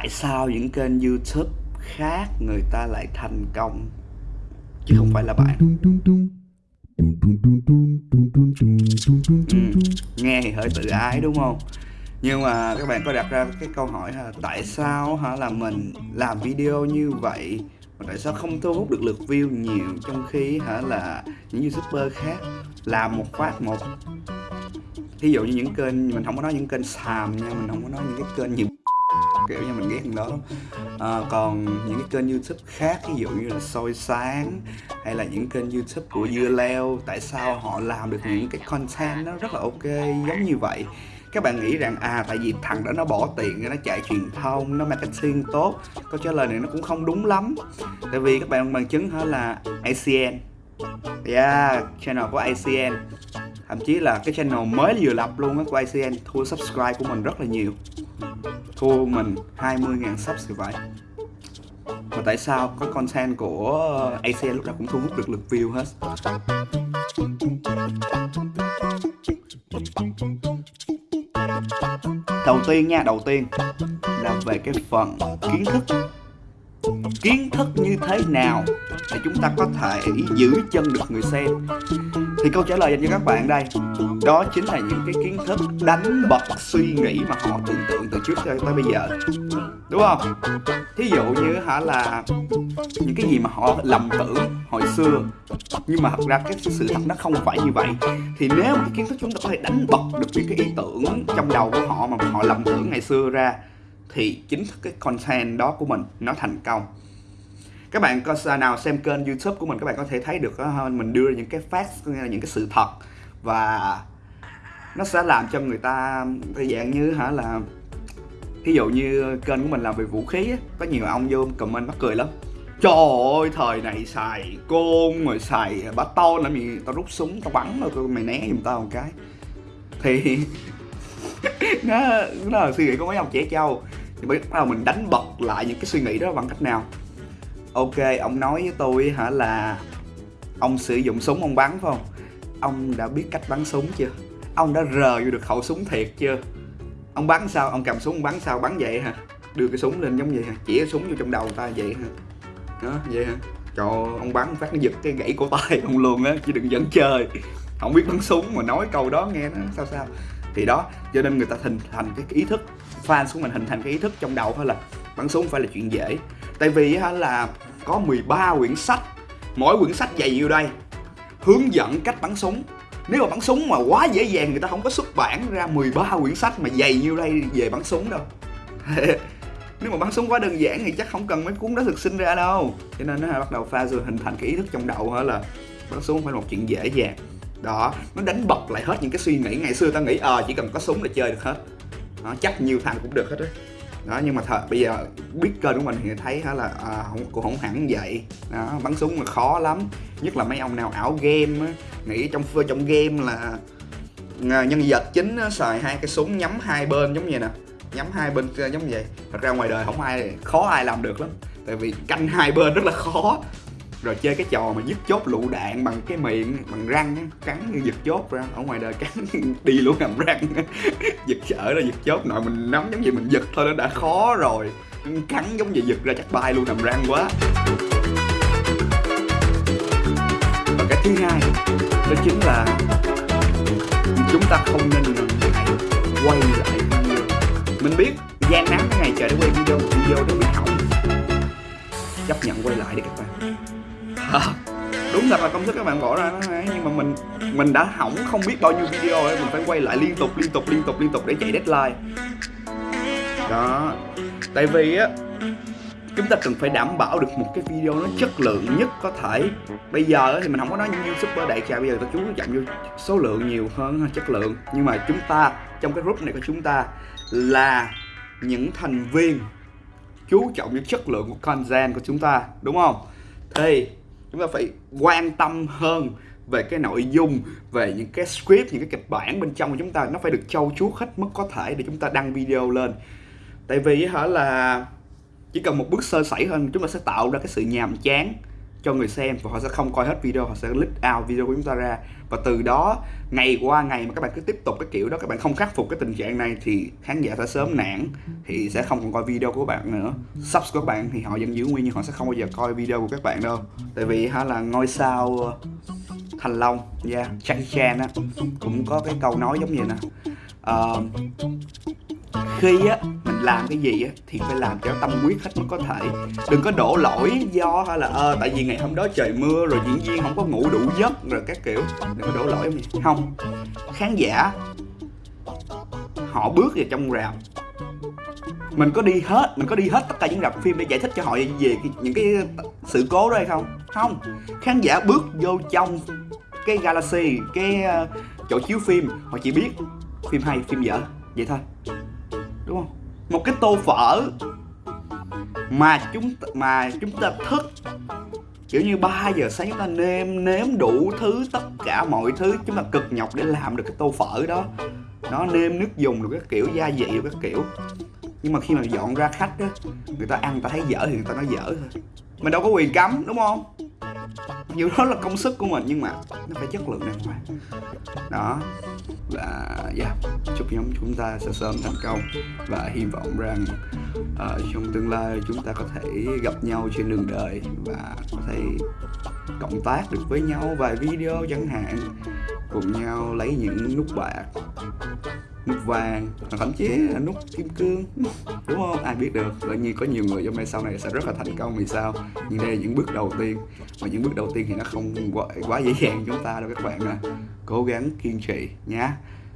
tại sao những kênh youtube khác người ta lại thành công chứ không phải là bạn ừ, nghe thì hơi tự ái đúng không nhưng mà các bạn có đặt ra cái câu hỏi là tại sao hả là mình làm video như vậy mà tại sao không thu hút được lượt view nhiều trong khi hả là những youtuber khác làm một phát một ví dụ như những kênh mình không có nói những kênh xàm nha mình không có nói những cái kênh nhiều kiểu như mình ghét thằng đó à, còn những cái kênh youtube khác ví dụ như là soi sáng hay là những kênh youtube của dưa leo tại sao họ làm được những cái content nó rất là ok giống như vậy. Các bạn nghĩ rằng à tại vì thằng đó nó bỏ tiền nó chạy truyền thông nó marketing tốt câu trả lời này nó cũng không đúng lắm. Tại vì các bạn bằng chứng hả là ACN yeah channel của ACN thậm chí là cái channel mới vừa lập luôn á của ACN thua subscribe của mình rất là nhiều thua mình 20.000 subs thì vậy và tại sao có content của ACN lúc nào cũng thu hút được lượt view hết? Đầu tiên nha, đầu tiên. Là về cái phần kiến thức kiến thức như thế nào để chúng ta có thể giữ chân được người xem? Thì câu trả lời dành cho các bạn đây, đó chính là những cái kiến thức đánh bật suy nghĩ mà họ tưởng tượng từ trước tới bây giờ. Đúng không? Thí dụ như hả là những cái gì mà họ lầm tưởng hồi xưa, nhưng mà thật ra cái sự thật nó không phải như vậy. Thì nếu mà cái kiến thức chúng ta có thể đánh bật được những cái ý tưởng trong đầu của họ mà họ lầm tưởng ngày xưa ra thì chính thức cái content đó của mình nó thành công. Các bạn có nào xem kênh youtube của mình các bạn có thể thấy được ờ, mình đưa ra những cái facts những cái sự thật. Và nó sẽ làm cho người ta dạng như hả là ví dụ như kênh của mình làm về vũ khí á, có nhiều ông vô comment mắc cười lắm. Trời ơi thời này xài côn rồi xài bá to làm gì tao rút súng tao bắn rồi mày né giùm tao một cái. Thì nó nó là suy nghĩ của mấy ông trẻ trâu thì bắt đầu mình đánh bật lại những cái suy nghĩ đó bằng cách nào? Ok, ông nói với tôi hả là ông sử dụng súng ông bắn, phải không? Ông đã biết cách bắn súng chưa? Ông đã rờ vô được khẩu súng thiệt chưa? Ông bắn sao? Ông cầm súng bắn sao? Bắn vậy hả? Đưa cái súng lên giống vậy hả? Chỉ súng vô trong đầu ta vậy hả? Đó vậy hả? Trời ông bắn phát nó giật cái gãy cổ tay ông luôn á, chứ đừng dẫn chơi. Không biết bắn súng mà nói câu đó nghe nó sao sao thì đó, cho nên người ta hình thành cái ý thức, fan của mình hình thành cái ý thức trong đầu thôi là bắn súng phải là chuyện dễ. Tại vì là có 13 quyển sách, mỗi quyển sách dày nhiêu đây, hướng dẫn cách bắn súng. Nếu mà bắn súng mà quá dễ dàng, người ta không có xuất bản ra 13 quyển sách mà dày nhiêu đây về bắn súng đâu. Nếu mà bắn súng quá đơn giản thì chắc không cần mấy cuốn đó thực sinh ra đâu. Cho nên nó bắt đầu pha rồi hình thành cái ý thức trong đầu hả là bắn súng phải là một chuyện dễ dàng đó nó đánh bật lại hết những cái suy nghĩ ngày xưa ta nghĩ ờ à, chỉ cần có súng là chơi được hết. Nó chắc nhiều thằng cũng được hết đấy đó nhưng mà thật bây giờ biết kênh của mình thì thấy hả là à, không cũng không hẳn vậy. Đó bắn súng là khó lắm. Nhất là mấy ông nào ảo game á nghĩ trong trong game là ờ, nhân vật chính á, xài hai cái súng nhắm hai bên giống như nè. Nhắm hai bên ờ, giống vậy. Thật ra ngoài đời không ai khó ai làm được lắm. Tại vì canh hai bên rất là khó rồi chơi cái trò mà dứt chốt lựu đạn bằng cái miệng, bằng răng cắn như giật chốt ra. Ở ngoài đời cắn đi luôn nằm răng. Giật sợ ra giật chốt, nội mình nắm giống như mình giật thôi, nó đã khó rồi. Cắn giống như giật ra chắc bay luôn nằm răng quá. Và cái thứ hai, đó chính là chúng ta không nên quay lại video. Mình biết gian nắng cái ngày trời để quay video video nó bị hỏng. Chấp nhận quay lại đi các bạn thật là công sức các bạn bỏ ra nó nhưng mà mình mình đã hỏng không biết bao nhiêu video ấy, mình phải quay lại liên tục liên tục liên tục liên tục để chạy deadline. Đó. Tại vì á, chúng ta cần phải đảm bảo được một cái video nó chất lượng nhất có thể. Bây giờ thì mình không có nói như super đại trà, bây giờ ta chú trọng vô số lượng nhiều hơn chất lượng. Nhưng mà chúng ta, trong cái group này của chúng ta là những thành viên chú trọng những chất lượng của content của chúng ta, đúng không? Thì chúng ta phải quan tâm hơn về cái nội dung, về những cái script, những cái kịch bản bên trong của chúng ta. Nó phải được trau chuốt hết mức có thể để chúng ta đăng video lên. Tại vì hả là chỉ cần một bước sơ sẩy hơn chúng ta sẽ tạo ra cái sự nhàm chán cho người xem và họ sẽ không coi hết video họ sẽ click out video của chúng ta ra. Và từ đó ngày qua ngày mà các bạn cứ tiếp tục cái kiểu đó các bạn không khắc phục cái tình trạng này thì khán giả sẽ sớm nản thì sẽ không còn coi video của bạn nữa. Subs của các bạn thì họ vẫn giữ nguyên nhưng họ sẽ không bao giờ coi video của các bạn đâu. Tại vì hả là ngôi sao ờ, Thành Long, dạ, yeah, Jackie Chan á cũng có cái câu nói giống như nè. Uh, khi á mình làm cái gì á, thì phải làm cho tâm huyết hết mức có thể. Đừng có đổ lỗi, do hay là ờ tại vì ngày hôm đó trời mưa rồi diễn viên không có ngủ đủ giấc rồi các kiểu. Đừng có đổ lỗi gì không. Khán giả, họ bước vào trong rạp. Mình có đi hết, mình có đi hết tất cả những rạp phim để giải thích cho họ về những cái sự cố đó hay không? Không. Khán giả bước vô trong cái galaxy, cái ờ, chỗ chiếu phim, họ chỉ biết phim hay, phim dở. Vậy thôi. Đúng không? Một cái tô phở mà chúng mà chúng ta thức, kiểu như 3 giờ sáng chúng ta nêm, nếm đủ thứ, tất cả mọi thứ chúng ta cực nhọc để làm được cái tô phở đó. Nó nêm nước dùng được các kiểu, gia vị được các kiểu. Nhưng mà khi mà dọn ra khách á, người ta ăn người ta thấy dở thì người ta nói dở thôi. Mình đâu có quyền cấm, đúng không? Dù đó là công sức của mình nhưng mà nó phải chất lượng đàng hoàng đó. Và yeah, chúc nhóm chúng ta sẽ sớm thành công và hy vọng rằng uh, trong tương lai chúng ta có thể gặp nhau trên đường đời và có thể cộng tác được với nhau vài video chẳng hạn cùng nhau lấy những nút bạc nút vàng thậm chí là nút kim cương đúng không? Ai biết được. Tự nhiên có nhiều người trong đây sau này sẽ rất là thành công vì sao? Nhưng đây là những bước đầu tiên. Và những bước đầu tiên thì nó không quá, quá dễ dàng chúng ta đâu các bạn à cố gắng kiên trì nhé